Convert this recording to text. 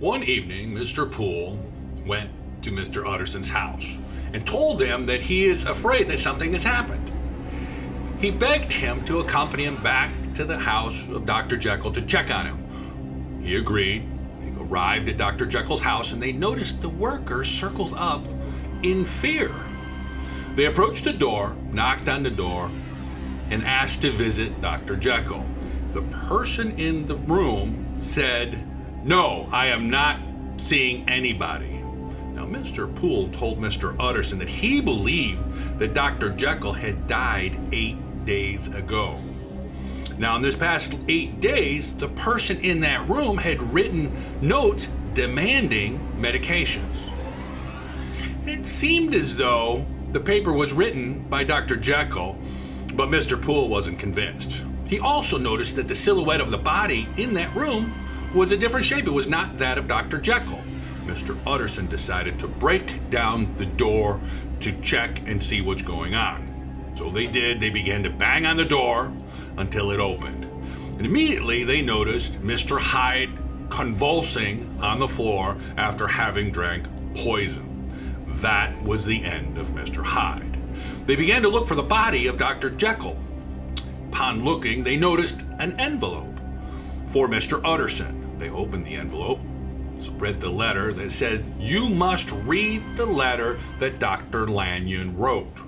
One evening, Mr. Poole went to Mr. Utterson's house and told them that he is afraid that something has happened. He begged him to accompany him back to the house of Dr. Jekyll to check on him. He agreed. They arrived at Dr. Jekyll's house and they noticed the workers circled up in fear. They approached the door, knocked on the door, and asked to visit Dr. Jekyll. The person in the room said, No, I am not seeing anybody. Now, Mr. Poole told Mr. Utterson that he believed that Dr. Jekyll had died eight days ago. Now, in this past eight days, the person in that room had written notes demanding medications. It seemed as though the paper was written by Dr. Jekyll, but Mr. Poole wasn't convinced. He also noticed that the silhouette of the body in that room was a different shape. It was not that of Dr. Jekyll. Mr. Utterson decided to break down the door to check and see what's going on. So they did. They began to bang on the door until it opened. And immediately they noticed Mr. Hyde convulsing on the floor after having drank poison. That was the end of Mr. Hyde. They began to look for the body of Dr. Jekyll. Upon looking, they noticed an envelope for Mr. Utterson. They opened the envelope, read the letter that says, You must read the letter that Dr. Lanyon wrote.